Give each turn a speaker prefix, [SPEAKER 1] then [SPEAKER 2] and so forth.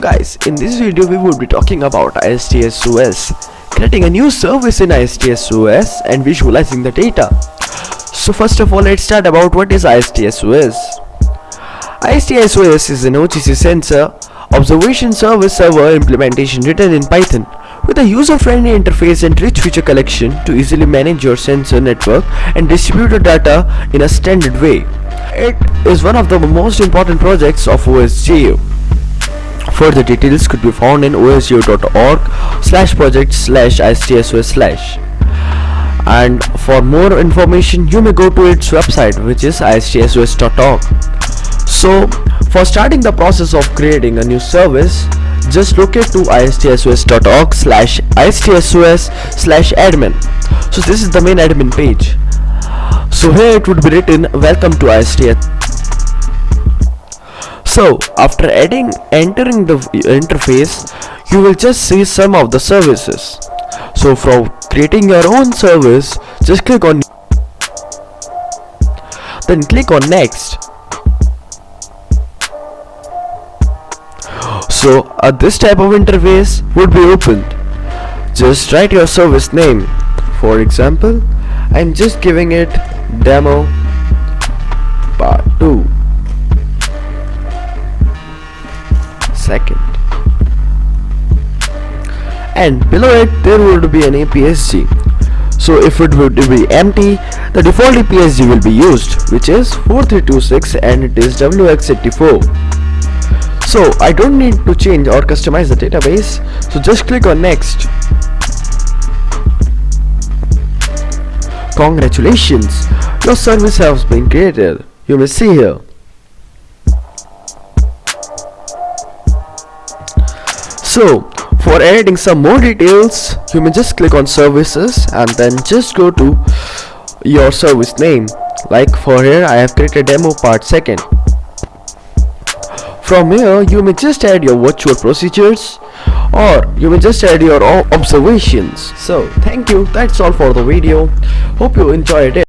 [SPEAKER 1] guys, in this video we will be talking about istSOS creating a new service in istSOS and visualizing the data. So first of all let's start about what is istSOS. istSOS is an OGC sensor observation service server implementation written in Python with a user-friendly interface and rich feature collection to easily manage your sensor network and distribute your data in a standard way. It is one of the most important projects of OSGeo. Further details could be found in osgeo.org slash project slash istsos slash. And for more information you may go to its website which is istsos.org so for starting the process of creating a new service just locate to istsos.org slash istsos slash admin. So this is the main admin page. So here it would be written welcome to istSOS so after adding entering the interface you will just see some of the services. So for creating your own service just click on then click on next. So uh, this type of interface would be opened. Just write your service name for example I'm just giving it demo second. And below it there would be an EPSG so if it would be empty the default EPSG will be used which is 4326 and it is WGS84 so I don't need to change or customize the database. So just click on next. Congratulations, your service has been created. You may see here. So, for adding some more details, you may just click on services and then just go to your service name. Like for here, I have created demo part second. From here, you may just add your virtual procedures or you may just add your observations. So, thank you. That's all for the video. Hope you enjoyed it.